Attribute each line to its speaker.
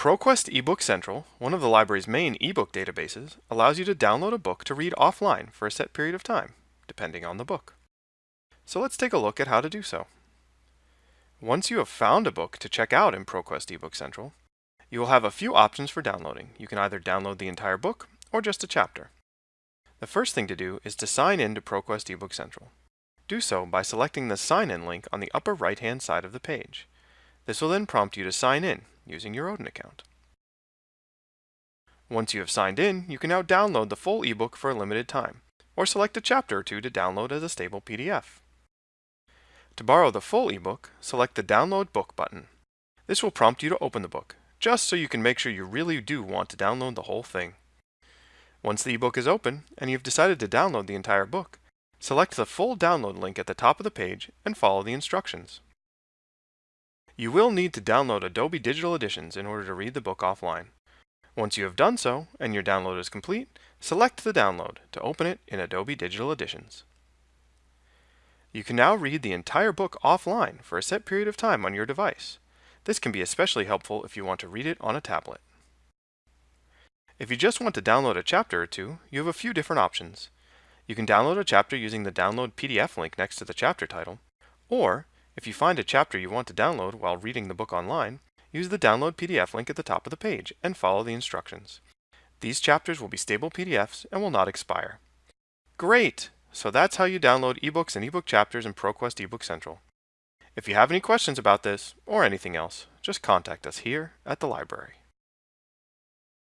Speaker 1: ProQuest eBook Central, one of the library's main ebook databases, allows you to download a book to read offline for a set period of time, depending on the book. So let's take a look at how to do so. Once you have found a book to check out in ProQuest eBook Central, you will have a few options for downloading. You can either download the entire book or just a chapter. The first thing to do is to sign in to ProQuest eBook Central. Do so by selecting the Sign In link on the upper right-hand side of the page. This will then prompt you to sign in using your Odin account. Once you have signed in, you can now download the full ebook for a limited time, or select a chapter or two to download as a stable PDF. To borrow the full ebook, select the Download Book button. This will prompt you to open the book, just so you can make sure you really do want to download the whole thing. Once the ebook is open, and you've decided to download the entire book, select the full download link at the top of the page and follow the instructions. You will need to download Adobe Digital Editions in order to read the book offline. Once you have done so, and your download is complete, select the download to open it in Adobe Digital Editions. You can now read the entire book offline for a set period of time on your device. This can be especially helpful if you want to read it on a tablet. If you just want to download a chapter or two, you have a few different options. You can download a chapter using the Download PDF link next to the chapter title, or if you find a chapter you want to download while reading the book online, use the Download PDF link at the top of the page and follow the instructions. These chapters will be stable PDFs and will not expire. Great! So that's how you download ebooks and ebook chapters in ProQuest eBook Central. If you have any questions about this or anything else, just contact us here at the library.